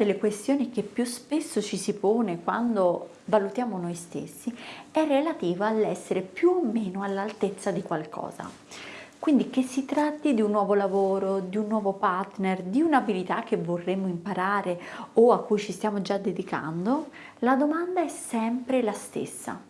delle questioni che più spesso ci si pone quando valutiamo noi stessi è relativa all'essere più o meno all'altezza di qualcosa. Quindi che si tratti di un nuovo lavoro, di un nuovo partner, di un'abilità che vorremmo imparare o a cui ci stiamo già dedicando, la domanda è sempre la stessa.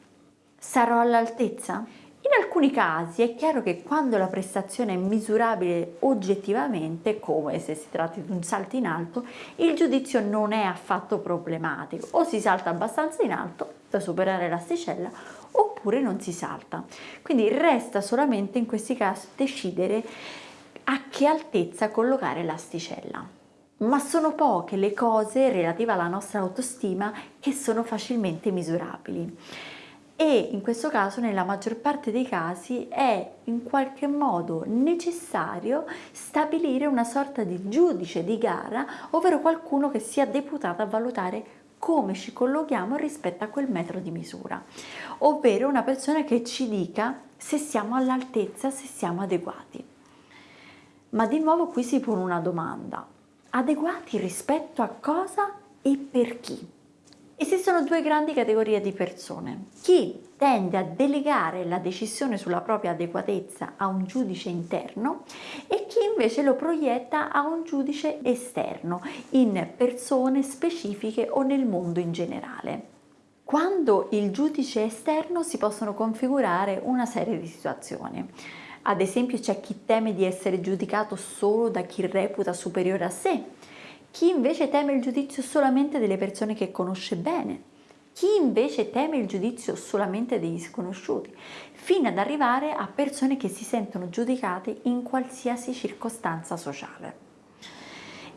Sarò all'altezza? In alcuni casi è chiaro che quando la prestazione è misurabile oggettivamente, come se si tratti di un salto in alto, il giudizio non è affatto problematico, o si salta abbastanza in alto da superare l'asticella oppure non si salta. Quindi resta solamente in questi casi decidere a che altezza collocare l'asticella. Ma sono poche le cose relative alla nostra autostima che sono facilmente misurabili e in questo caso nella maggior parte dei casi è in qualche modo necessario stabilire una sorta di giudice di gara ovvero qualcuno che sia deputato a valutare come ci collochiamo rispetto a quel metro di misura, ovvero una persona che ci dica se siamo all'altezza, se siamo adeguati. Ma di nuovo qui si pone una domanda, adeguati rispetto a cosa e per chi? Esistono due grandi categorie di persone. Chi tende a delegare la decisione sulla propria adeguatezza a un giudice interno e chi invece lo proietta a un giudice esterno, in persone specifiche o nel mondo in generale. Quando il giudice esterno si possono configurare una serie di situazioni. Ad esempio c'è chi teme di essere giudicato solo da chi reputa superiore a sé, chi invece teme il giudizio solamente delle persone che conosce bene, chi invece teme il giudizio solamente degli sconosciuti, fino ad arrivare a persone che si sentono giudicate in qualsiasi circostanza sociale.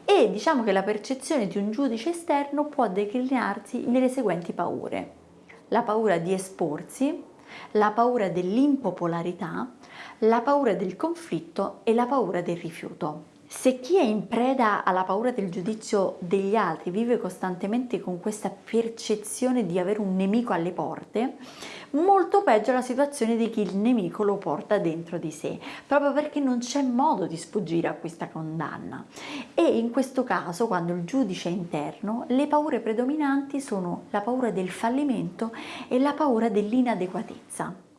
E diciamo che la percezione di un giudice esterno può declinarsi nelle seguenti paure. La paura di esporsi, la paura dell'impopolarità, la paura del conflitto e la paura del rifiuto. Se chi è in preda alla paura del giudizio degli altri vive costantemente con questa percezione di avere un nemico alle porte, molto peggio è la situazione di chi il nemico lo porta dentro di sé, proprio perché non c'è modo di sfuggire a questa condanna. E in questo caso, quando il giudice è interno, le paure predominanti sono la paura del fallimento e la paura dell'inadeguatezza.